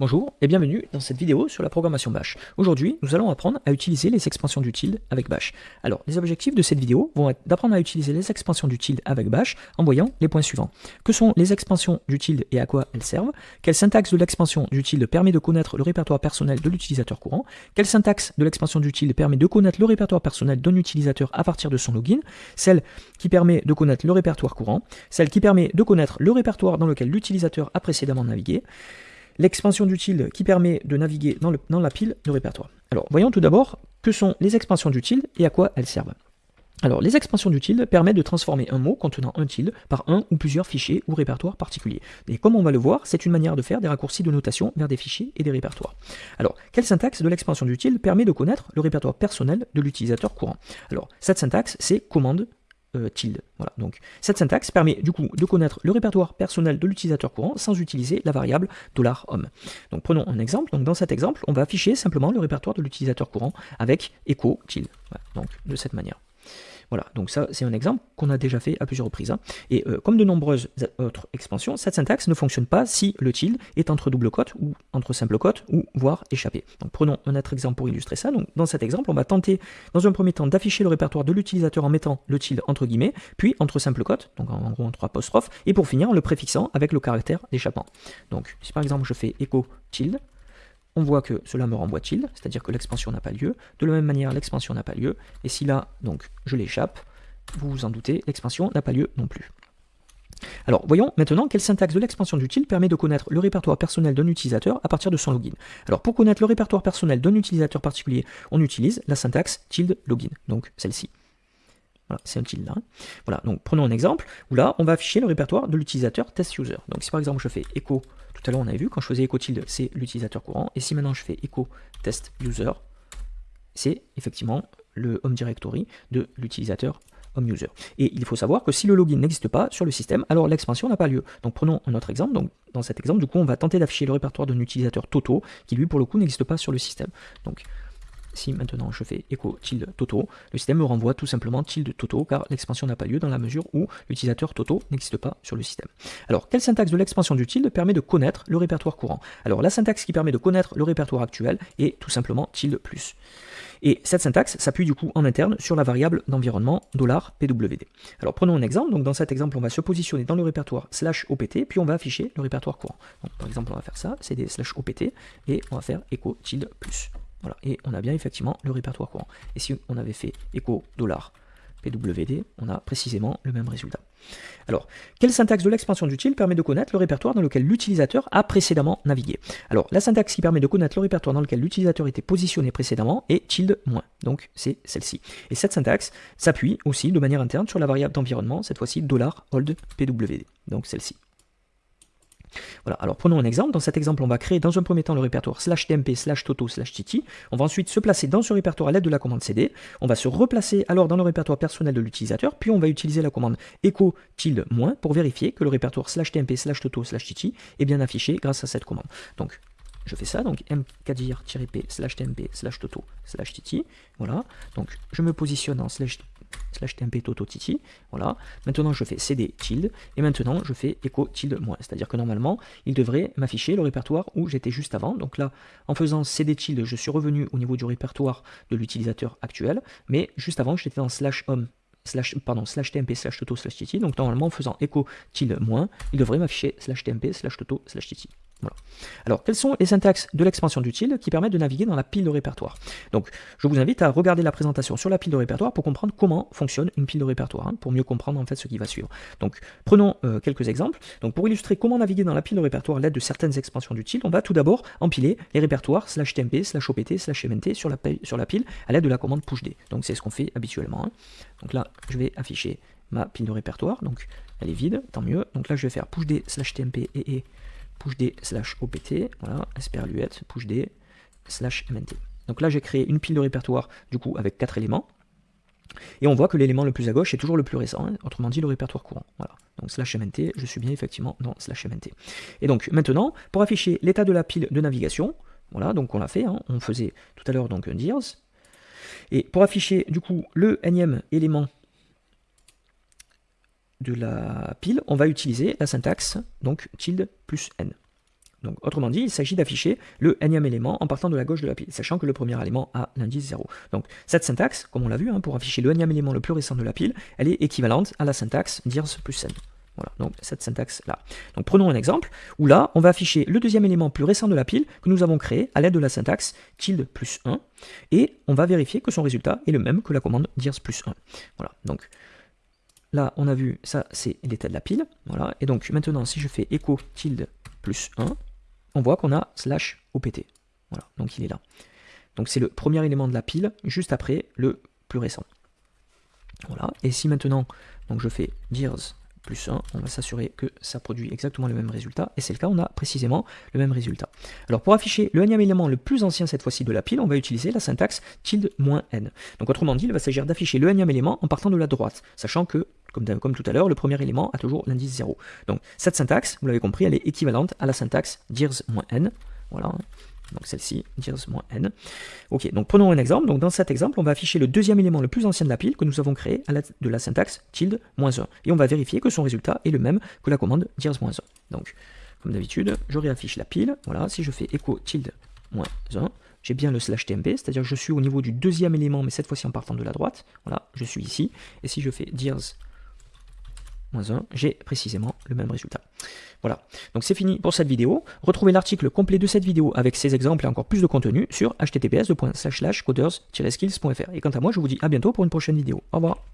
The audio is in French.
Bonjour et bienvenue dans cette vidéo sur la programmation Bash. Aujourd'hui, nous allons apprendre à utiliser les expansions du tilde avec Bash. Alors, les objectifs de cette vidéo vont être d'apprendre à utiliser les expansions du tilde avec Bash en voyant les points suivants. Que sont les expansions du tilde et à quoi elles servent? Quelle syntaxe de l'expansion du tilde permet de connaître le répertoire personnel de l'utilisateur courant? Quelle syntaxe de l'expansion du tilde permet de connaître le répertoire personnel d'un utilisateur à partir de son login? Celle qui permet de connaître le répertoire courant Celle qui permet de connaître le répertoire dans lequel l'utilisateur a précédemment navigué l'expansion d'utile qui permet de naviguer dans, la pile de répertoire. Alors, voyons tout d'abord que sont les expansions d'utile et à quoi elles servent. Alors, les expansions d'utile permettent de transformer un mot contenant un tilde par un ou plusieurs fichiers ou répertoires particuliers. Et comme on va le voir, c'est une manière de faire des raccourcis de notation vers des fichiers et des répertoires. Alors, quelle syntaxe de l'expansion d'utile permet de connaître le répertoire personnel de l'utilisateur courant? Alors, cette syntaxe, c'est commande euh, tilde. Voilà. Donc cette syntaxe permet du coup de connaître le répertoire personnel de l'utilisateur courant sans utiliser la variable $home. Donc prenons un exemple. Donc dans cet exemple, on va afficher simplement le répertoire de l'utilisateur courant avec echo tilde. De cette manière. Voilà, donc ça c'est un exemple qu'on a déjà fait à plusieurs reprises. Hein. Et euh, comme de nombreuses autres expansions, cette syntaxe ne fonctionne pas si le tilde est entre double cote ou entre simple cote ou voire échappé. Donc prenons un autre exemple pour illustrer ça. Dans cet exemple, on va tenter dans un premier temps d'afficher le répertoire de l'utilisateur en mettant le tilde entre guillemets, puis entre simple cote, donc en, gros entre apostrophes, et pour finir en le préfixant avec le caractère d'échappement. Donc si par exemple je fais echo tilde, on voit que cela me renvoie tilde, c'est-à-dire que l'expansion n'a pas lieu. De la même manière, l'expansion n'a pas lieu. Et si là, donc, je l'échappe, vous vous en doutez, l'expansion n'a pas lieu non plus. Alors, voyons maintenant quelle syntaxe de l'expansion d'utile permet de connaître le répertoire personnel d'un utilisateur à partir de son login. Alors, pour connaître le répertoire personnel d'un utilisateur particulier, on utilise la syntaxe tilde login, donc celle-ci. Voilà, c'est un tilde là. Voilà, donc prenons un exemple où là, on va afficher le répertoire de l'utilisateur test user. Donc si par exemple je fais echo tout à l'heure, on avait vu, quand je faisais echo tilde, c'est l'utilisateur courant. Et si maintenant je fais echo test user, c'est effectivement le home directory de l'utilisateur home user. Et il faut savoir que si le login n'existe pas sur le système, alors l'expansion n'a pas lieu. Donc prenons un autre exemple. Donc dans cet exemple, du coup, on va tenter d'afficher le répertoire d'un utilisateur Toto qui lui pour le coup n'existe pas sur le système. Donc si maintenant je fais echo tilde Toto, le système me renvoie tout simplement tilde Toto car l'expansion n'a pas lieu dans la mesure où l'utilisateur Toto n'existe pas sur le système. Alors, quelle syntaxe de l'expansion du tilde permet de connaître le répertoire courant? Alors, la syntaxe qui permet de connaître le répertoire actuel est tout simplement tilde plus. Et cette syntaxe s'appuie du coup en interne sur la variable d'environnement $pwd. Alors prenons un exemple, donc dans cet exemple on va se positionner dans le répertoire slash opt, puis on va afficher le répertoire courant. Par exemple on va faire ça, des slash opt, et on va faire echo tilde plus. Et on a bien effectivement le répertoire courant. Et si on avait fait echo dollar PWD, on a précisément le même résultat. Alors, quelle syntaxe de l'expansion d'utile permet de connaître le répertoire dans lequel l'utilisateur a précédemment navigué? Alors, la syntaxe qui permet de connaître le répertoire dans lequel l'utilisateur était positionné précédemment est tilde moins. Donc, c'est celle-ci. Et cette syntaxe s'appuie aussi de manière interne sur la variable d'environnement, cette fois-ci $hold PWD. Donc, celle-ci. Voilà, alors prenons un exemple. Dans cet exemple, on va créer dans un premier temps le répertoire slash tmp slash toto slash titi. On va ensuite se placer dans ce répertoire à l'aide de la commande cd. On va se replacer alors dans le répertoire personnel de l'utilisateur, puis on va utiliser la commande echo tilde moins pour vérifier que le répertoire slash tmp slash toto slash titi est bien affiché grâce à cette commande. Donc je fais ça, donc mkdir-p slash tmp slash toto slash titi, voilà, donc je me positionne en slash slash tmp toto titi, voilà, maintenant je fais cd tilde, et maintenant je fais echo tilde moins, c'est-à-dire que normalement, il devrait m'afficher le répertoire où j'étais juste avant, donc là, en faisant cd tilde, je suis revenu au niveau du répertoire de l'utilisateur actuel, mais juste avant, j'étais dans slash home slash, pardon, slash tmp slash toto slash titi, donc normalement en faisant echo tilde moins, il devrait m'afficher slash tmp slash toto slash titi. Alors, quelles sont les syntaxes de l'expansion d'utile qui permettent de naviguer dans la pile de répertoire? Donc, je vous invite à regarder la présentation sur la pile de répertoire pour comprendre comment fonctionne une pile de répertoire, hein, pour mieux comprendre en fait ce qui va suivre. Donc, prenons euh, quelques exemples. Donc, pour illustrer comment naviguer dans la pile de répertoire à l'aide de certaines expansions d'utile, on va tout d'abord empiler les répertoires slash tmp, slash opt, slash mnt sur la, sur la pile à l'aide de la commande pushd. Donc, c'est ce qu'on fait habituellement. Hein. Donc là, je vais afficher ma pile de répertoire. Donc, elle est vide, tant mieux. Donc là, je vais faire pushd slash tmp et pushd slash opt, voilà, sperluette, pushd slash mnt. Donc là, j'ai créé une pile de répertoire, du coup, avec quatre éléments. Et on voit que l'élément le plus à gauche est toujours le plus récent, hein, autrement dit le répertoire courant. Voilà. Donc slash mnt, je suis bien effectivement dans slash mnt. Et donc maintenant, pour afficher l'état de la pile de navigation, voilà, donc on l'a fait, hein, on faisait tout à l'heure donc un dirs. Et pour afficher du coup le énième élément de la pile, on va utiliser la syntaxe donc tilde plus n. Donc, autrement dit, il s'agit d'afficher le énième élément en partant de la gauche de la pile, sachant que le premier élément a l'indice 0. Donc, cette syntaxe, comme on l'a vu, hein, pour afficher le énième élément le plus récent de la pile, elle est équivalente à la syntaxe dirs plus n. Voilà, donc cette syntaxe-là. Donc prenons un exemple, où là, on va afficher le deuxième élément plus récent de la pile que nous avons créé à l'aide de la syntaxe tilde plus 1, et on va vérifier que son résultat est le même que la commande dirs plus 1. Voilà, donc là, on a vu, ça c'est l'état de la pile, voilà, et donc maintenant, si je fais echo tilde plus 1, on voit qu'on a slash opt. Voilà, donc il est là. Donc c'est le premier élément de la pile, juste après le plus récent. Voilà, et si maintenant, donc je fais dirs plus 1, on va s'assurer que ça produit exactement le même résultat, et c'est le cas, on a précisément le même résultat. Alors pour afficher le énième élément le plus ancien cette fois-ci de la pile, on va utiliser la syntaxe tilde "-n". Donc autrement dit, il va s'agir d'afficher le énième élément en partant de la droite, sachant que, comme, comme tout à l'heure, le premier élément a toujours l'indice 0. Donc cette syntaxe, vous l'avez compris, elle est équivalente à la syntaxe dirs-n, voilà, donc celle-ci, dirs-n. Ok, donc prenons un exemple. Donc dans cet exemple, on va afficher le deuxième élément le plus ancien de la pile que nous avons créé à l'aide de la syntaxe tilde "-1. Et on va vérifier que son résultat est le même que la commande dirs-1. Donc, comme d'habitude, je réaffiche la pile. Voilà, si je fais echo tilde "-1, j'ai bien le slash tmp, c'est-à-dire je suis au niveau du deuxième élément, mais cette fois-ci en partant de la droite. Voilà, je suis ici. Et si je fais dirs 1, j'ai précisément le même résultat. Voilà, donc c'est fini pour cette vidéo. Retrouvez l'article complet de cette vidéo avec ces exemples et encore plus de contenu sur https://coders-skills.fr. Et quant à moi, je vous dis à bientôt pour une prochaine vidéo. Au revoir.